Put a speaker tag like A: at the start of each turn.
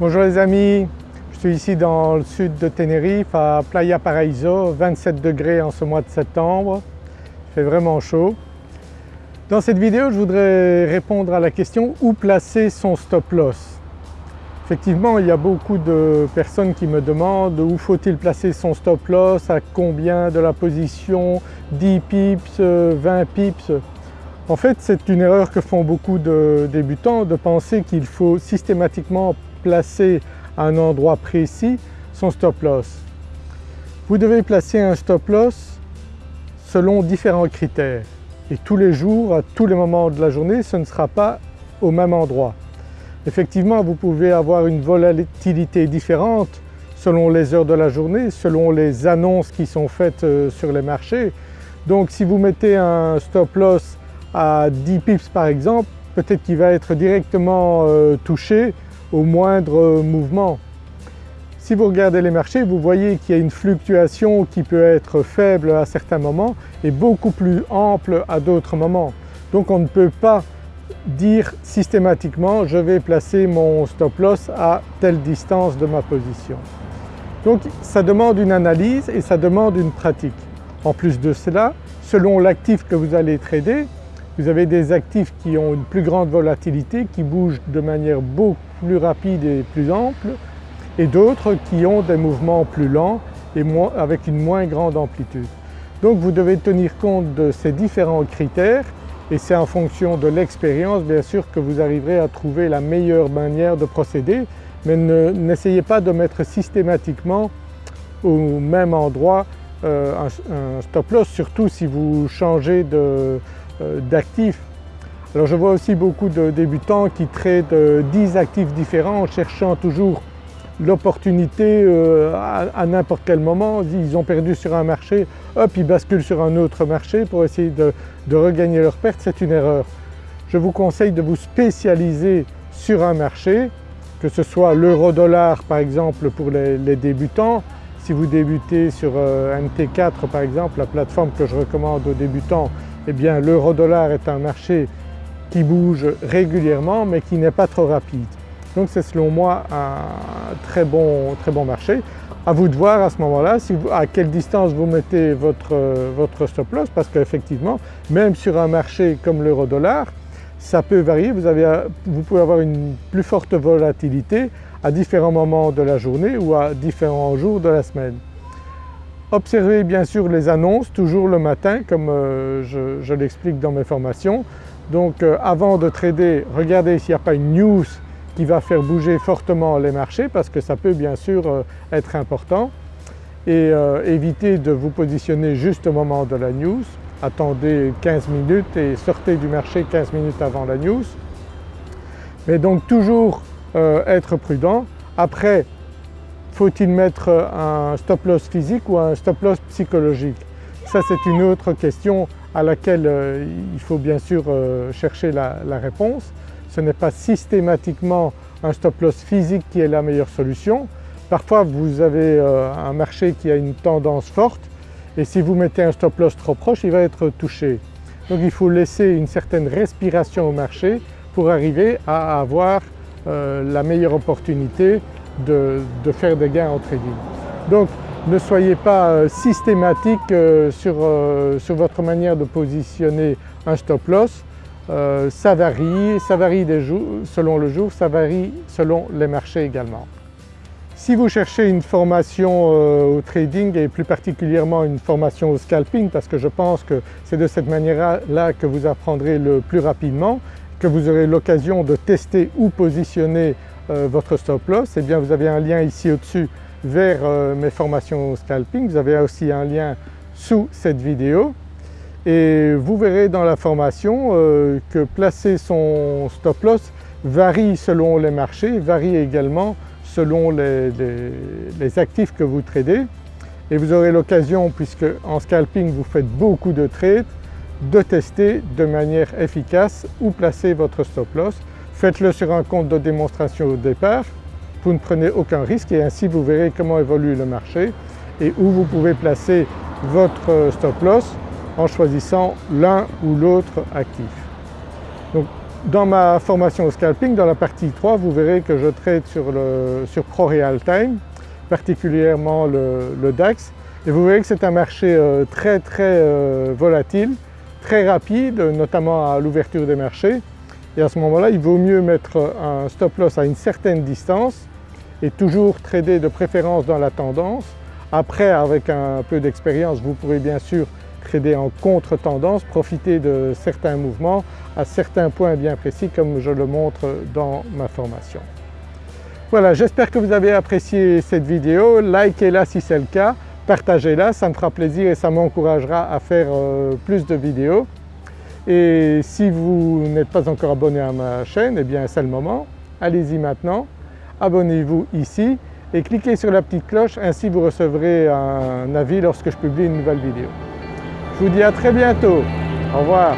A: Bonjour les amis, je suis ici dans le sud de Tenerife à Playa Paraíso, 27 degrés en ce mois de septembre, il fait vraiment chaud. Dans cette vidéo je voudrais répondre à la question où placer son stop loss? Effectivement il y a beaucoup de personnes qui me demandent où faut-il placer son stop loss, à combien de la position, 10 pips, 20 pips? En fait c'est une erreur que font beaucoup de débutants de penser qu'il faut systématiquement placer à un endroit précis son stop loss. Vous devez placer un stop loss selon différents critères et tous les jours, à tous les moments de la journée, ce ne sera pas au même endroit. Effectivement, vous pouvez avoir une volatilité différente selon les heures de la journée, selon les annonces qui sont faites euh, sur les marchés. Donc si vous mettez un stop loss à 10 pips par exemple, peut-être qu'il va être directement euh, touché au moindre mouvement. Si vous regardez les marchés, vous voyez qu'il y a une fluctuation qui peut être faible à certains moments et beaucoup plus ample à d'autres moments. Donc on ne peut pas dire systématiquement je vais placer mon stop loss à telle distance de ma position. Donc ça demande une analyse et ça demande une pratique. En plus de cela, selon l'actif que vous allez trader, vous avez des actifs qui ont une plus grande volatilité, qui bougent de manière beaucoup plus rapide et plus ample et d'autres qui ont des mouvements plus lents et avec une moins grande amplitude. Donc vous devez tenir compte de ces différents critères et c'est en fonction de l'expérience bien sûr que vous arriverez à trouver la meilleure manière de procéder mais n'essayez pas de mettre systématiquement au même endroit euh, un, stop loss surtout si vous changez euh, d'actifs. Alors je vois aussi beaucoup de débutants qui traitent 10 actifs différents en cherchant toujours l'opportunité euh, à, n'importe quel moment. Ils ont perdu sur un marché, hop ils basculent sur un autre marché pour essayer de, regagner leur perte, c'est une erreur. Je vous conseille de vous spécialiser sur un marché, que ce soit l'euro-dollar par exemple pour les, débutants. Si vous débutez sur euh, MT4 par exemple, la plateforme que je recommande aux débutants, eh bien l'euro-dollar est un marché qui bouge régulièrement mais qui n'est pas trop rapide. Donc c'est selon moi un très bon, très bon marché. À vous de voir à ce moment-là à quelle distance vous mettez votre, votre stop loss parce qu'effectivement même sur un marché comme l'euro-dollar ça peut varier, vous, avez, vous pouvez avoir une plus forte volatilité à différents moments de la journée ou à différents jours de la semaine. Observez bien sûr les annonces toujours le matin comme euh, je, l'explique dans mes formations. Donc euh, avant de trader, regardez s'il n'y a pas une news qui va faire bouger fortement les marchés parce que ça peut bien sûr euh, être important et évitez de vous positionner juste au moment de la news. Attendez 15 minutes et sortez du marché 15 minutes avant la news. Mais donc toujours être prudent. Après faut-il mettre un stop loss physique ou un stop loss psychologique? Ça c'est une autre question à laquelle euh, il faut bien sûr euh, chercher la, réponse. Ce n'est pas systématiquement un stop loss physique qui est la meilleure solution. Parfois vous avez euh, un marché qui a une tendance forte et si vous mettez un stop loss trop proche il va être touché. Donc il faut laisser une certaine respiration au marché pour arriver à avoir la meilleure opportunité de, faire des gains en trading. Donc ne soyez pas euh, systématique euh, euh, sur, votre manière de positionner un stop loss. ça varie, ça varie selon le jour, ça varie selon les marchés également. Si vous cherchez une formation au trading et plus particulièrement une formation au scalping parce que je pense que c'est de cette manière-là que vous apprendrez le plus rapidement, que vous aurez l'occasion de tester ou positionner votre stop loss, eh bien vous avez un lien ici au-dessus vers euh, mes formations scalping, vous avez aussi un lien sous cette vidéo. Et vous verrez dans la formation euh, que placer son stop loss varie selon les marchés, varie également selon les, les actifs que vous tradez. Et vous aurez l'occasion, puisque en scalping vous faites beaucoup de trades, de tester de manière efficace où placer votre stop loss. Faites-le sur un compte de démonstration au départ, vous ne prenez aucun risque et ainsi vous verrez comment évolue le marché et où vous pouvez placer votre stop loss en choisissant l'un ou l'autre actif. Donc Dans ma formation au scalping, dans la partie 3, vous verrez que je traite sur, le, sur Time, particulièrement le, DAX. Et vous verrez que c'est un marché euh, très très euh, volatile, très rapide, notamment à l'ouverture des marchés. Et à ce moment-là, il vaut mieux mettre un stop loss à une certaine distance et toujours trader de préférence dans la tendance. Après, avec un peu d'expérience, vous pourrez bien sûr trader en contre-tendance, profiter de certains mouvements à certains points bien précis comme je le montre dans ma formation. Voilà, j'espère que vous avez apprécié cette vidéo, likez-la si c'est le cas, partagez-la, ça me fera plaisir et ça m'encouragera à faire euh, plus de vidéos. Et si vous n'êtes pas encore abonné à ma chaîne, eh bien c'est le moment, allez-y maintenant, abonnez-vous ici et cliquez sur la petite cloche, ainsi vous recevrez un avis lorsque je publie une nouvelle vidéo. Je vous dis à très bientôt. Au revoir.